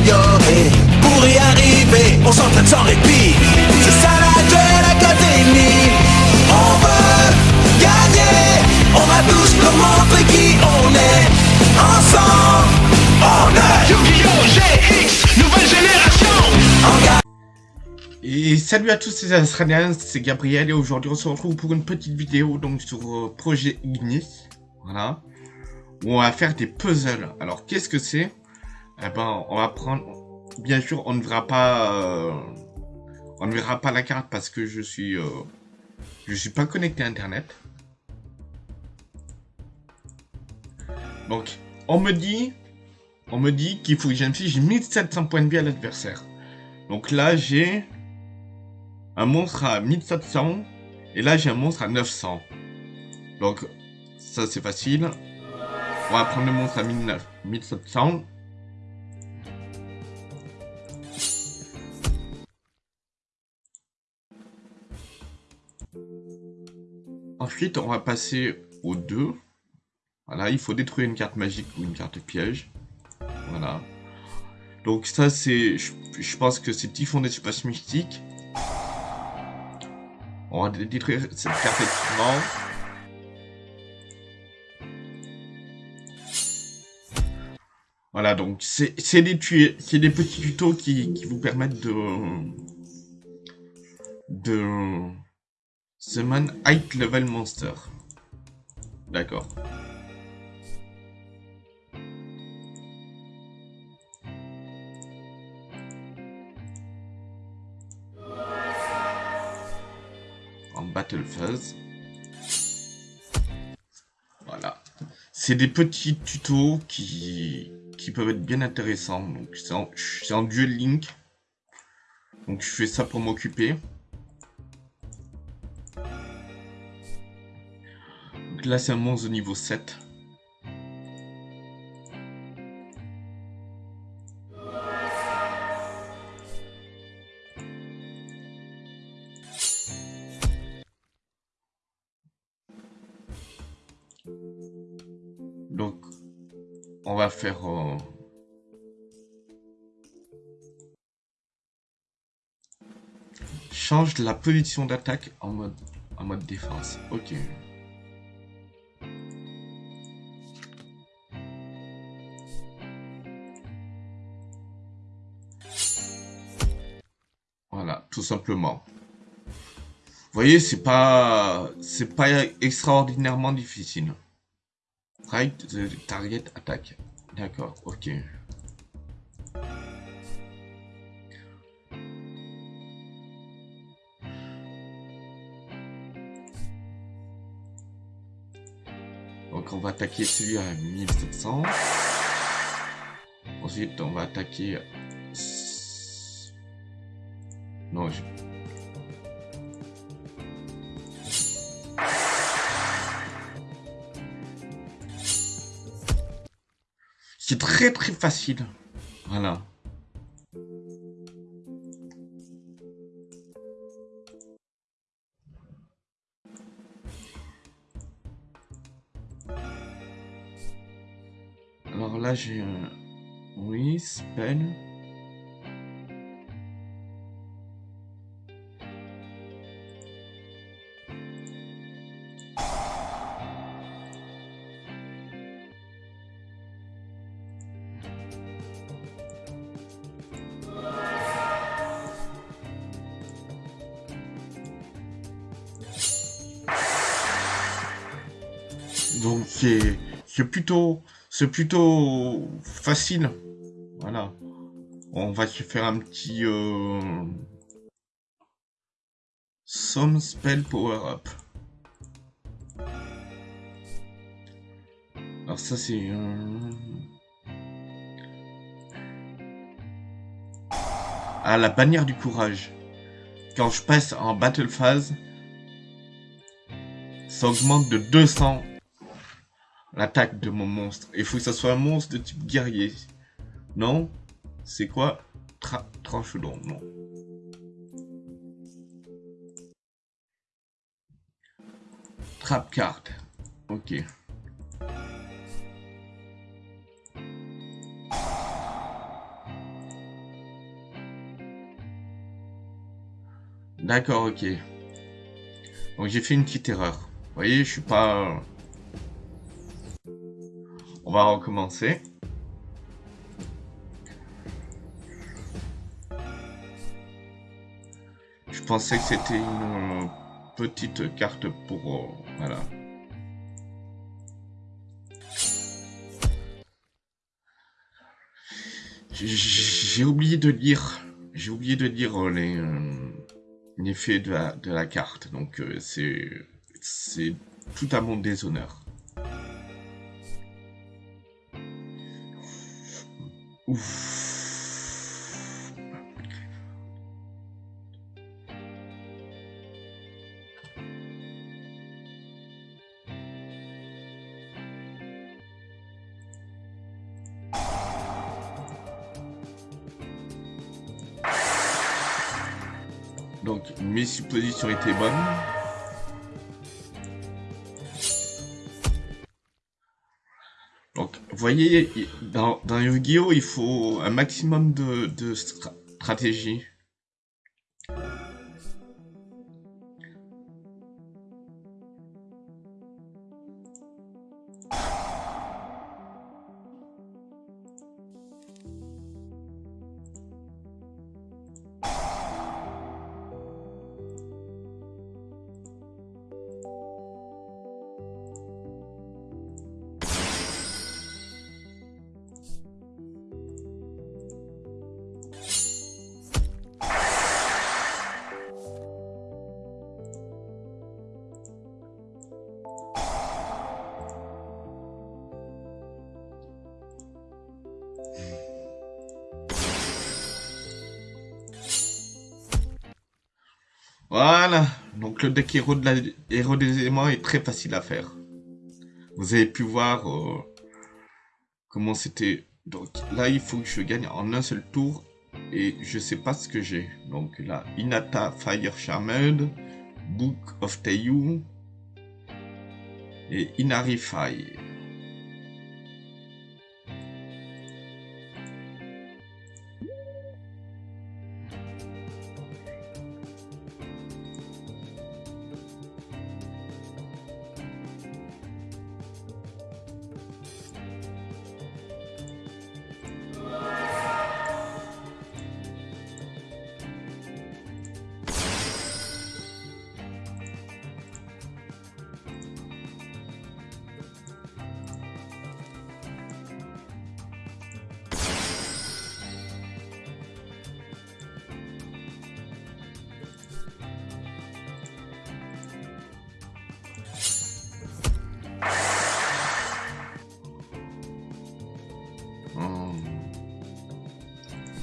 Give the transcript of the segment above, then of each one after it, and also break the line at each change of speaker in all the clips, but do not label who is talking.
s'améliorer. Pour y arriver, on s'entraîne sans répit. C'est ça la Duel Academy. On veut gagner. On va tous leur montrer qui on est. Ensemble, on est
Yu-Gi-Oh! GX, nouvelle génération.
Et salut à tous les Australiens, c'est Gabriel et aujourd'hui on se retrouve pour une petite vidéo donc sur euh, projet Ignis, voilà, où on va faire des puzzles. Alors qu'est-ce que c'est? Eh ben on va prendre, bien sûr on ne verra pas, euh, on ne verra pas la carte parce que je suis, euh, je suis pas connecté à internet. Donc on me dit, on me dit qu'il faut que j'inflige 1700 points de vie à l'adversaire. Donc là j'ai un monstre à 1700 et là j'ai un monstre à 900. Donc ça c'est facile. On va prendre le monstre à 1900 1700. Ensuite on va passer au 2. Voilà, il faut détruire une carte magique ou une carte piège. Voilà. Donc ça c'est, je, pense que c'est Typhon d'espace mystique. On va détruire cette carte équipement. Voilà, donc c'est des, des petits tutos qui, qui vous permettent de... de... Summon Height Level Monster. D'accord. en battle phase. Voilà. C'est des petits tutos qui, qui peuvent être bien intéressants. Donc c'est en, en duel link. Donc je fais ça pour m'occuper. Là c'est un monstre niveau 7. Donc, on va faire... euh, Change la position d'attaque en mode, en mode défense. Ok. Voilà, tout simplement. Vous voyez, c'est pas, c'est pas extraordinairement difficile. Right? The target attack. D'accord, ok. Donc on va attaquer celui à 1700. Ensuite on va attaquer... C'est très très facile. Voilà. Alors là j'ai un... Oui, spell. Donc c'est c'est plutôt c'est plutôt facile. Voilà. On va se faire un petit euh... Some spell power up. Alors ça c'est. Ah la bannière du courage. Quand je passe en battle phase, ça augmente de 200 l'attaque de mon monstre. Il faut que ça soit un monstre de type guerrier. Non? C'est quoi? Tra Tranche d'ombre, non. Trap card. Ok. D'accord, ok. Donc j'ai fait une petite erreur. Vous voyez, je suis pas... On va recommencer. Je pensais que c'était une euh, petite carte pour... euh, voilà. J'ai- oublié de lire... J'ai oublié de lire euh, les... l'effet de la, carte. Donc c'est c'est tout à mon déshonneur. Donc mes suppositions étaient bonnes. Voyez, dans, dans Yu-Gi-Oh, il faut un maximum de, de stra- stratégie. Voilà. Donc le deck héros, des éléments est très facile à faire. Vous avez pu voir euh, comment c'était. Donc là, il faut que je gagne en un seul tour. Et je sais pas ce que j'ai. Donc là, Inata Fire Charmed, Book of Teiyu et Inarify.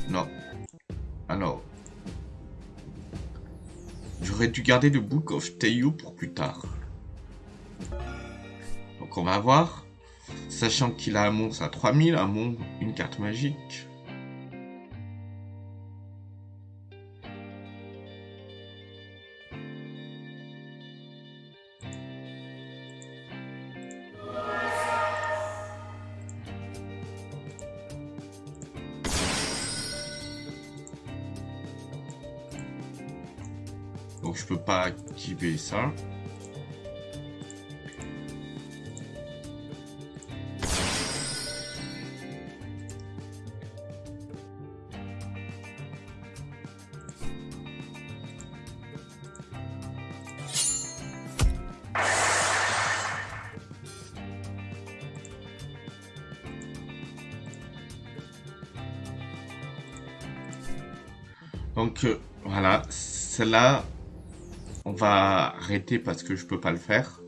Non. Alors. J'aurais dû garder le Book of Teiyu pour plus tard. Donc on va voir. Sachant qu'il a un monstre à 3000, un monstre, une carte magique. Donc je peux pas activer ça. Donc euh, voilà, celle-là, va arrêter parce que je peux pas le faire.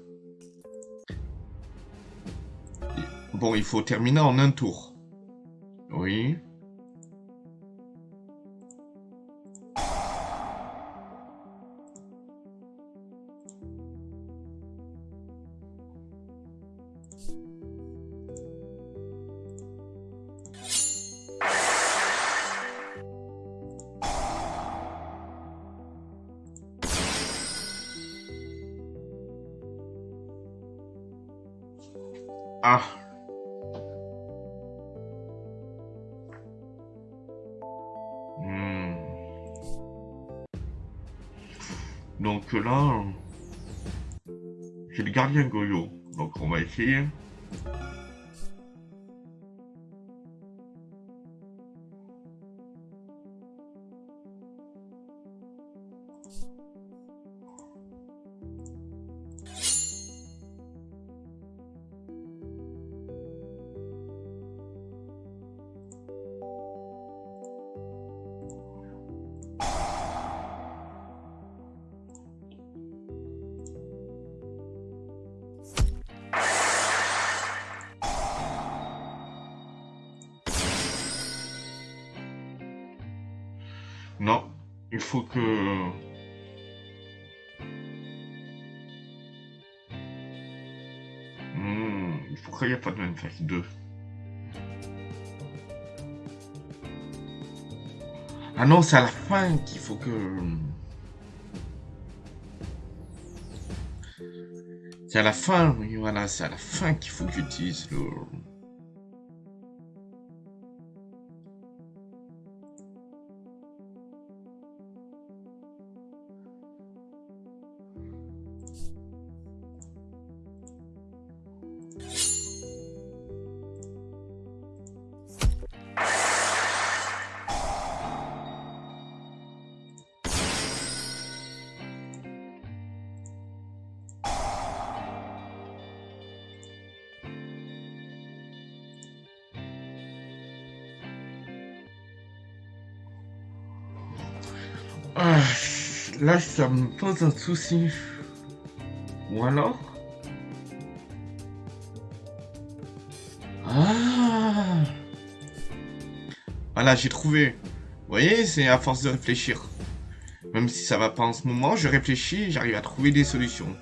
Bon, il faut terminer en un tour. Oui. Donc là, j'ai le gardien Goyo. Donc on va essayer. Il faut que... Hmm, il faut qu'il n'y ait pas de manifeste 2. Ah non, c'est à la fin qu'il faut que... C'est à la fin, oui, voilà, c'est à la fin qu'il faut que j'utilise le... Ah, là, ça me pose un souci. Ou alors? Ah Voilà, j'ai trouvé. Vous voyez, c'est à force de réfléchir. Même si ça va pas en ce moment, je réfléchis et j'arrive à trouver des solutions.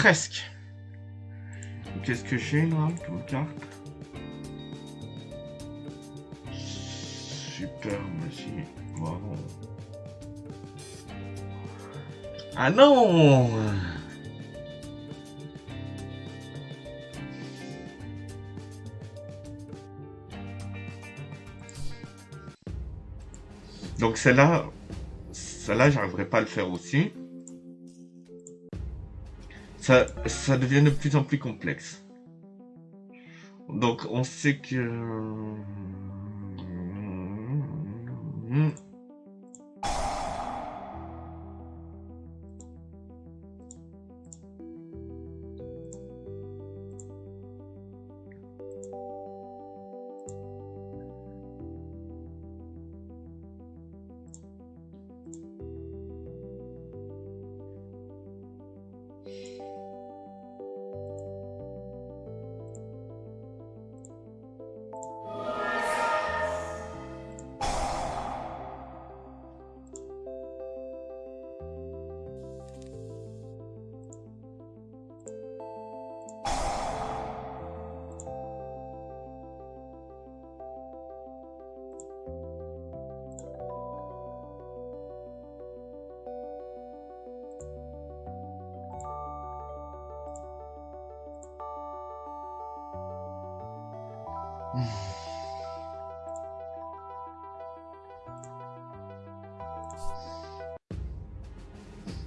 Presque. Qu'est-ce que j'ai là comme carte? Super. Wow. Ah non Donc celle-là, celle-là, j'arriverai pas à le faire aussi ça, devient de plus en plus complexe. Donc on sait que...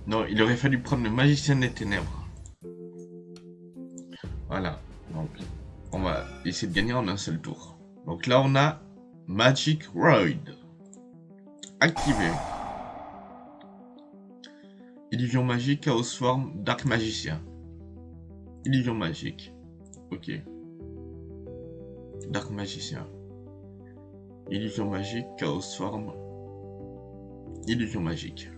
Non, il aurait fallu prendre le magicien des ténèbres. Voilà. Donc, on va essayer de gagner en un seul tour. Donc là, on a Magic Ride. Activé. Illusion magique, Chaos Form, Dark Magicien. Illusion magique. Ok. Dark Magicien. Illusion magique, Chaos Form. Illusion magique.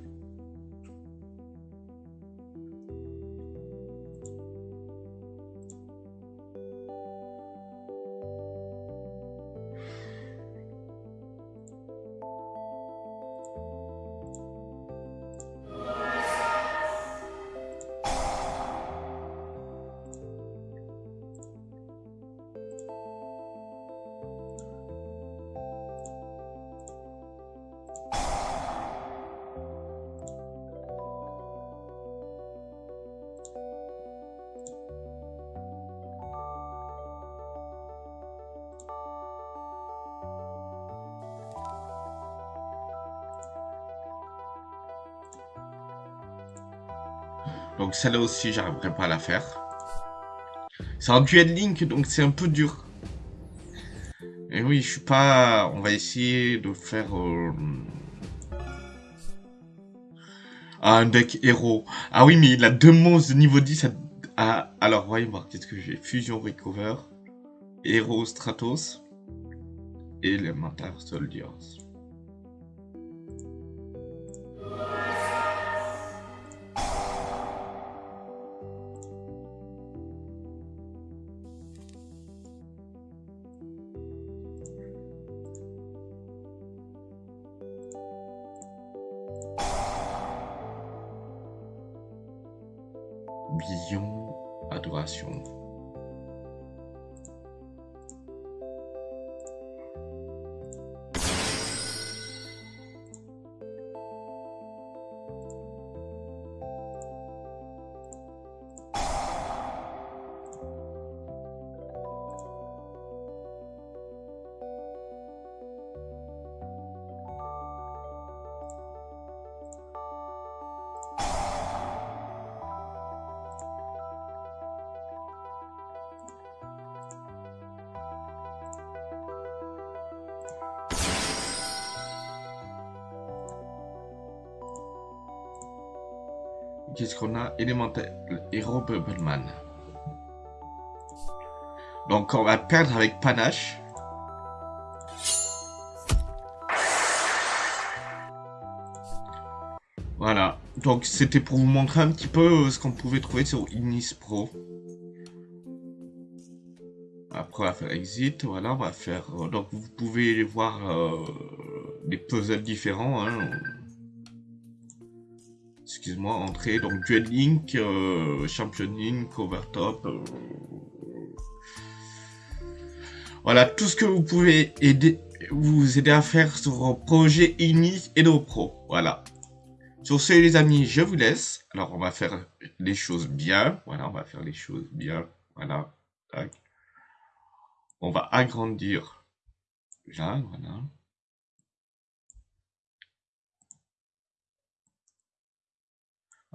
Donc celle-là aussi, j'arriverai pas à la faire. C'est un duel link, donc c'est un peu dur. Et oui, je suis pas... On va essayer de faire... euh, Un deck héros. Ah oui, mais il a deux monstres de niveau 10. à- Ah, alors, voyons voir. Qu'est-ce que j'ai? Fusion Recover. Héros Stratos. Elemental Soldiers. Qu'est-ce qu'on a Élémentaire, héros Bubbleman. Donc on va perdre avec Panache. Voilà. Donc c'était pour vous montrer un petit peu ce qu'on pouvait trouver sur Ignis Pro. Après on va faire exit, voilà, on va faire... euh, donc vous pouvez voir euh, des puzzles différents. Hein. Excuse-moi, entrée, donc Duel Link, euh, Champion Link, Overtop. euh, Voilà, tout ce que vous pouvez aider, vous aider à faire sur vos projets Ignis et nos Pro. Voilà. Sur ce, les amis, je vous laisse. Alors, on va faire les choses bien. Voilà, on va faire les choses bien. Voilà. On va agrandir. Là, voilà.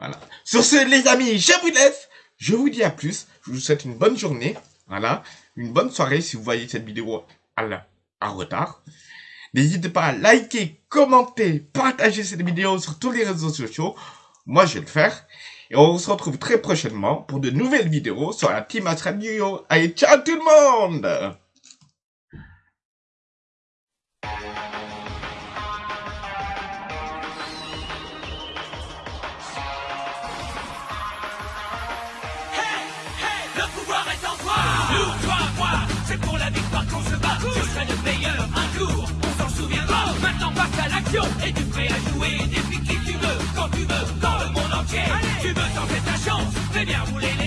Voilà. Sur ce, les amis, je vous laisse. Je vous dis à plus. Je vous souhaite une bonne journée. Voilà. Une bonne soirée si vous voyez cette vidéo à, la- à retard. N'hésitez pas à liker, commenter, partager cette vidéo sur tous les réseaux sociaux. Moi, je vais le faire. Et on se retrouve très prochainement pour de nouvelles vidéos sur la Team As Radio. Allez, ciao tout le monde
On s'en souviendra. Maintenant passe à l'action Et tu prêt à jouer Défie qui tu veux Quand tu veux Dans le monde entier. Tu veux tenter ta chance Fais bien rouler